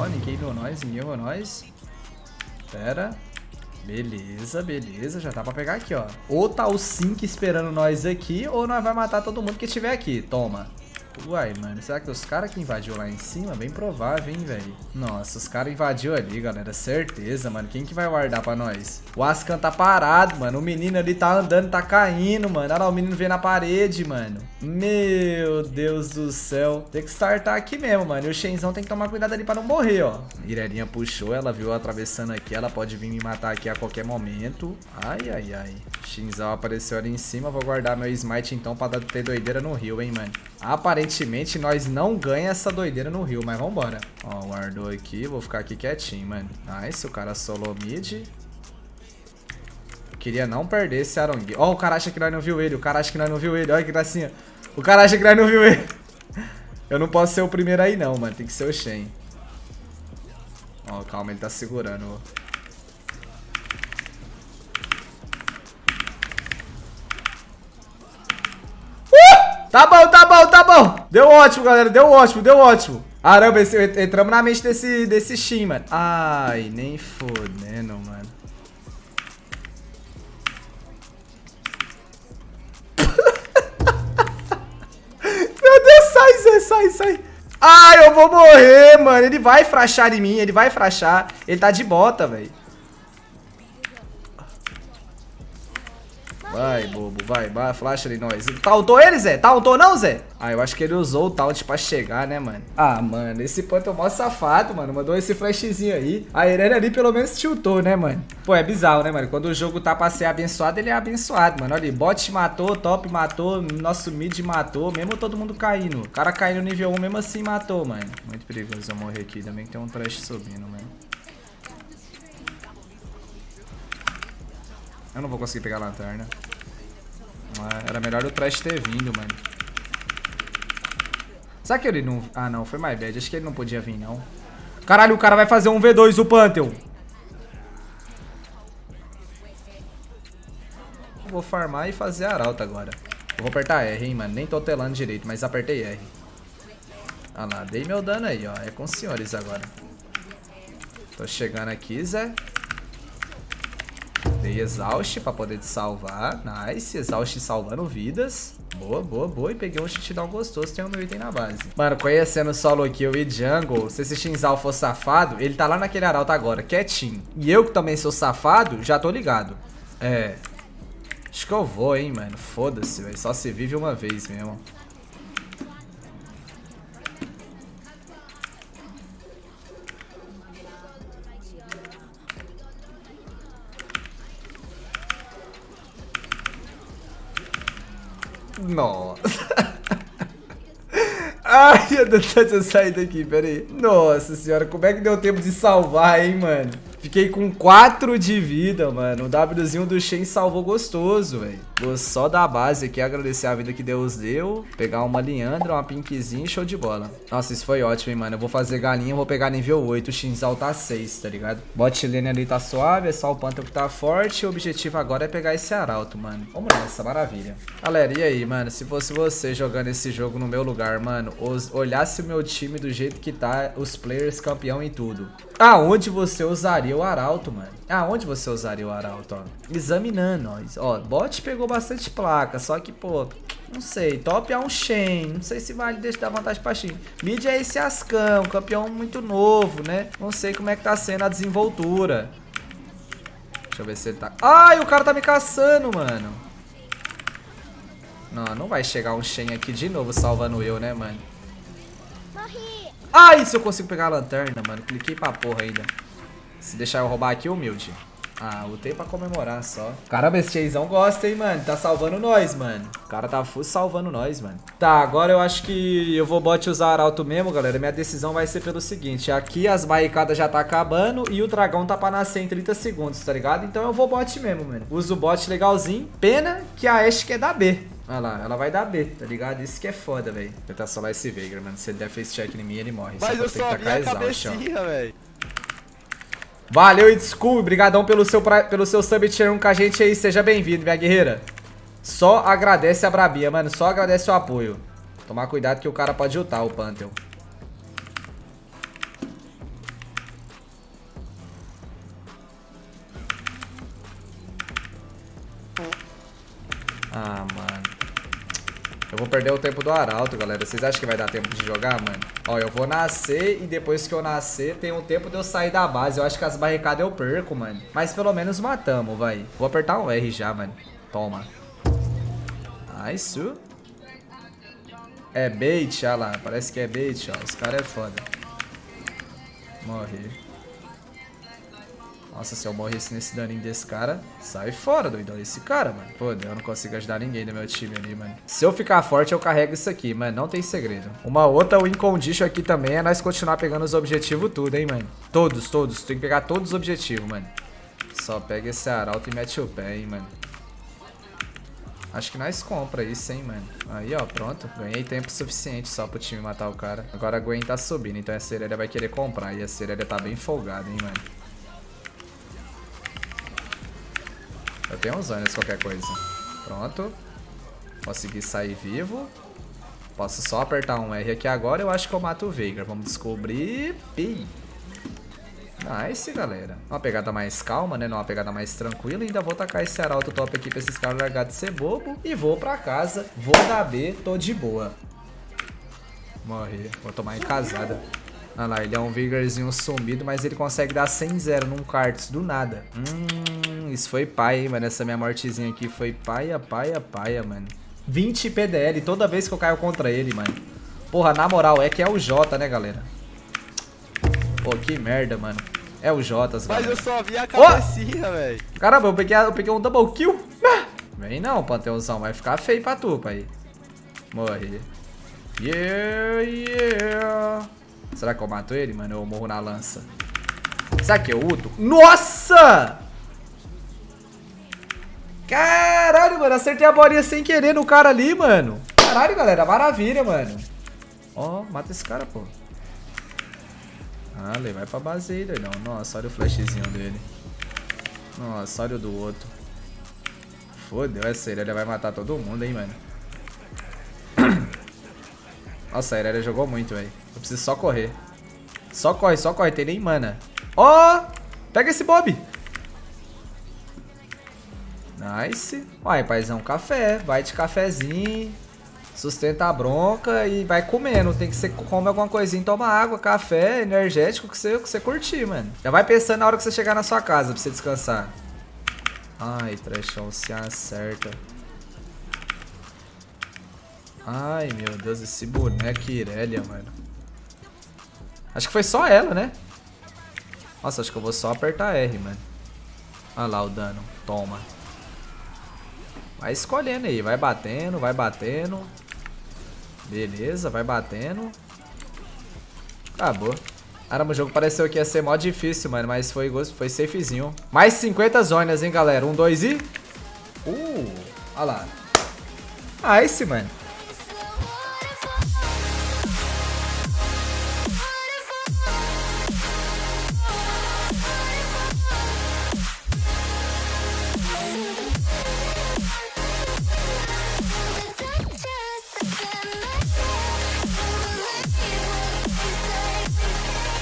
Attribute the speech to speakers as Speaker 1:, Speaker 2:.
Speaker 1: Ó, ninguém viu nós, ninguém viu nós. Pera. Beleza, beleza. Já tá pra pegar aqui, ó. Ou tá o Sink esperando nós aqui, ou nós vai matar todo mundo que estiver aqui. Toma. Uai, mano, será que os caras que invadiu lá em cima? Bem provável, hein, velho? Nossa, os caras invadiu ali, galera. Certeza, mano. Quem que vai guardar pra nós? O Ascan tá parado, mano. O menino ali tá andando, tá caindo, mano. Olha lá, o menino veio na parede, mano. Meu Deus do céu. Tem que startar aqui mesmo, mano. E o Shenzão tem que tomar cuidado ali pra não morrer, ó. Mirelinha puxou, ela viu atravessando aqui. Ela pode vir me matar aqui a qualquer momento. Ai, ai, ai. Shinzão apareceu ali em cima. Vou guardar meu smite então pra ter doideira no rio, hein, mano. Aparentemente nós não ganha essa doideira no rio, mas vambora. Ó, guardou aqui. Vou ficar aqui quietinho, mano. Nice, o cara solo mid. Queria não perder esse Arong. Ó, o cara acha que nós não viu ele. O cara acha que nós não viu ele. Olha que gracinha. O cara acha que nós não viu ele. Eu não posso ser o primeiro aí não, mano. Tem que ser o Shen. Ó, calma, ele tá segurando. Tá bom, tá bom, tá bom. Deu ótimo, galera. Deu ótimo, deu ótimo. Caramba, esse, entramos na mente desse, desse Shin, mano. Ai, nem fodendo, mano. Meu Deus, sai, Zé, sai, sai. Ai, eu vou morrer, mano. Ele vai frachar em mim, ele vai frachar. Ele tá de bota, velho. Vai, bobo, vai, vai, flash ali nós. Tauntou ele, Zé? Tauntou não, Zé? Ah, eu acho que ele usou o taunt pra chegar, né, mano? Ah, mano, esse ponto é mó safado, mano. Mandou esse flashzinho aí. A Irene ali pelo menos tiltou, né, mano? Pô, é bizarro, né, mano? Quando o jogo tá pra ser abençoado, ele é abençoado, mano. Olha ali, bot matou, top matou, nosso mid matou, mesmo todo mundo caindo. O cara caindo nível 1 mesmo assim matou, mano. Muito perigoso eu morrer aqui, também tem um trash subindo, mano. Eu não vou conseguir pegar a lanterna. Ah, era melhor o trash ter vindo, mano. Será que ele não... Ah, não. Foi mais bad. Acho que ele não podia vir, não. Caralho, o cara vai fazer um V2, o Pantheon. Vou farmar e fazer arauta agora. Eu vou apertar R, hein, mano. Nem tô telando direito, mas apertei R. Ah lá, dei meu dano aí, ó. É com os senhores agora. Tô chegando aqui, Zé. Dei exaust pra poder te salvar. Nice. Exaust salvando vidas. Boa, boa, boa. E peguei um shutdown gostoso. Tem um item na base. Mano, conhecendo solo kill e jungle, se esse Shinzal for safado, ele tá lá naquele arauto agora, quietinho. E eu que também sou safado, já tô ligado. É. Acho que eu vou, hein, mano. Foda-se, velho. Só se vive uma vez mesmo. Nossa. Ai, eu tô tentando sair daqui, pera aí. Nossa senhora, como é que deu tempo de salvar, hein, mano? Fiquei com 4 de vida, mano. O Wzinho do Shen salvou gostoso, velho. Vou só dar a base aqui, agradecer a vida que Deus deu. Pegar uma Liandra, uma Pinkzinha show de bola. Nossa, isso foi ótimo, hein, mano. Eu vou fazer galinha, vou pegar nível 8. O Shinzal tá 6, tá ligado? Bot lane ali tá suave, é só o Panther que tá forte. O objetivo agora é pegar esse arauto, mano. Vamos nessa, maravilha. Galera, e aí, mano? Se fosse você jogando esse jogo no meu lugar, mano, os, olhasse o meu time do jeito que tá, os players campeão e tudo. Aonde você usaria o arauto, mano? Aonde você usaria o arauto, ó? Examinando, ó. Ó, bot pegou bastante placa, só que, pô, não sei. Top é um Shen, não sei se vale deixar vantagem pra Shen. Mid é esse Ascão, campeão muito novo, né? Não sei como é que tá sendo a desenvoltura. Deixa eu ver se ele tá... Ai, o cara tá me caçando, mano. Não, não vai chegar um Shen aqui de novo salvando eu, né, mano? Ai, se eu consigo pegar a lanterna, mano. Cliquei pra porra ainda. Se deixar eu roubar aqui, humilde. Ah, lutei pra comemorar só. Caramba, esse Cheizão gosta, hein, mano. Tá salvando nós, mano. O cara tá full salvando nós, mano. Tá, agora eu acho que eu vou bot usar arauto mesmo, galera. Minha decisão vai ser pelo seguinte. Aqui as barricadas já tá acabando e o dragão tá pra nascer em 30 segundos, tá ligado? Então eu vou bot mesmo, mano. Uso o bot legalzinho. Pena que a Ashe quer dar B. Olha lá, ela vai dar B, tá ligado? Isso que é foda, velho. Tentar solar esse Veigar, mano. Se ele der face check em mim, ele morre.
Speaker 2: Mas só eu só vi a cabecinha, velho.
Speaker 1: Valeu, It's Cool. Obrigadão pelo seu, pra... pelo seu sub tier 1 com a gente aí. Seja bem-vindo, minha guerreira. Só agradece a Brabia, mano. Só agradece o apoio. Tomar cuidado que o cara pode ultar o Pantheon. Eu vou perder o tempo do arauto, galera. Vocês acham que vai dar tempo de jogar, mano? Ó, eu vou nascer e depois que eu nascer, tem um tempo de eu sair da base. Eu acho que as barricadas eu perco, mano. Mas pelo menos matamos, vai. Vou apertar um R já, mano. Toma. Nice. É bait, olha lá. Parece que é bait, ó. Os caras é foda. Morri. Nossa, se eu morresse nesse daninho desse cara, sai fora, doidão. Esse cara, mano. Pô, eu não consigo ajudar ninguém do meu time ali, mano. Se eu ficar forte, eu carrego isso aqui, mano. Não tem segredo. Uma outra win condition aqui também é nós continuar pegando os objetivos tudo, hein, mano. Todos, todos. Tem que pegar todos os objetivos, mano. Só pega esse arauto e mete o pé, hein, mano. Acho que nós compra isso, hein, mano. Aí, ó, pronto. Ganhei tempo suficiente só pro time matar o cara. Agora a Gwen tá subindo, então a Serelia vai querer comprar. E a Serelia tá bem folgada, hein, mano. Eu tenho uns anos qualquer coisa. Pronto. Consegui sair vivo. Posso só apertar um R aqui agora. Eu acho que eu mato o Veigar. Vamos descobrir. Pi. Nice, galera. Uma pegada mais calma, né? Uma pegada mais tranquila. Ainda vou tacar esse arauto top aqui pra esses caras largar de ser bobo. E vou pra casa. Vou dar B. Tô de boa. Morri. Vou tomar em casada. Olha lá, ele é um Vigorzinho sumido, mas ele consegue dar 100-0 num Karts do nada. Hum, isso foi pai, hein, mano. Essa minha mortezinha aqui foi paia, paia, paia, mano. 20 PDL toda vez que eu caio contra ele, mano. Porra, na moral, é que é o J, né, galera? Pô, que merda, mano. É o J,
Speaker 2: Mas galera. eu só vi a cabecinha, oh! velho.
Speaker 1: Caramba, eu peguei, eu peguei um double kill. Ah! Vem não, Panteãozão. Vai ficar feio pra tu, pai. Morri. Yeah, yeah. Será que eu mato ele, mano? Eu morro na lança. Será que eu uto? Nossa! Caralho, mano. Acertei a bolinha sem querer no cara ali, mano. Caralho, galera. Maravilha, mano. Ó, oh, mata esse cara, pô. Ah, ele vai pra base aí, doidão. Nossa, olha o flashzinho dele. Nossa, olha o do outro. Fodeu, essa ele vai matar todo mundo, hein, mano. Nossa, a Irelia jogou muito, velho. Eu preciso só correr. Só corre, só corre. Tem nem mana. Ó! Oh, pega esse Bob. Nice. Vai, paizão, café. Vai de cafezinho. Sustenta a bronca e vai comendo. Tem que ser come alguma coisinha, toma água, café, energético, que você, que você curtir, mano. Já vai pensando na hora que você chegar na sua casa pra você descansar. Ai, trechão, se acerta. Ai, meu Deus, esse boneco Irelia, mano. Acho que foi só ela, né? Nossa, acho que eu vou só apertar R, mano. Olha lá o dano. Toma. Vai escolhendo aí. Vai batendo, vai batendo. Beleza, vai batendo. Acabou. Caramba, o jogo pareceu que ia ser mó difícil, mano. Mas foi, foi safezinho. Mais 50 zonas, hein, galera. Um, dois e... Uh, olha lá. Esse, mano.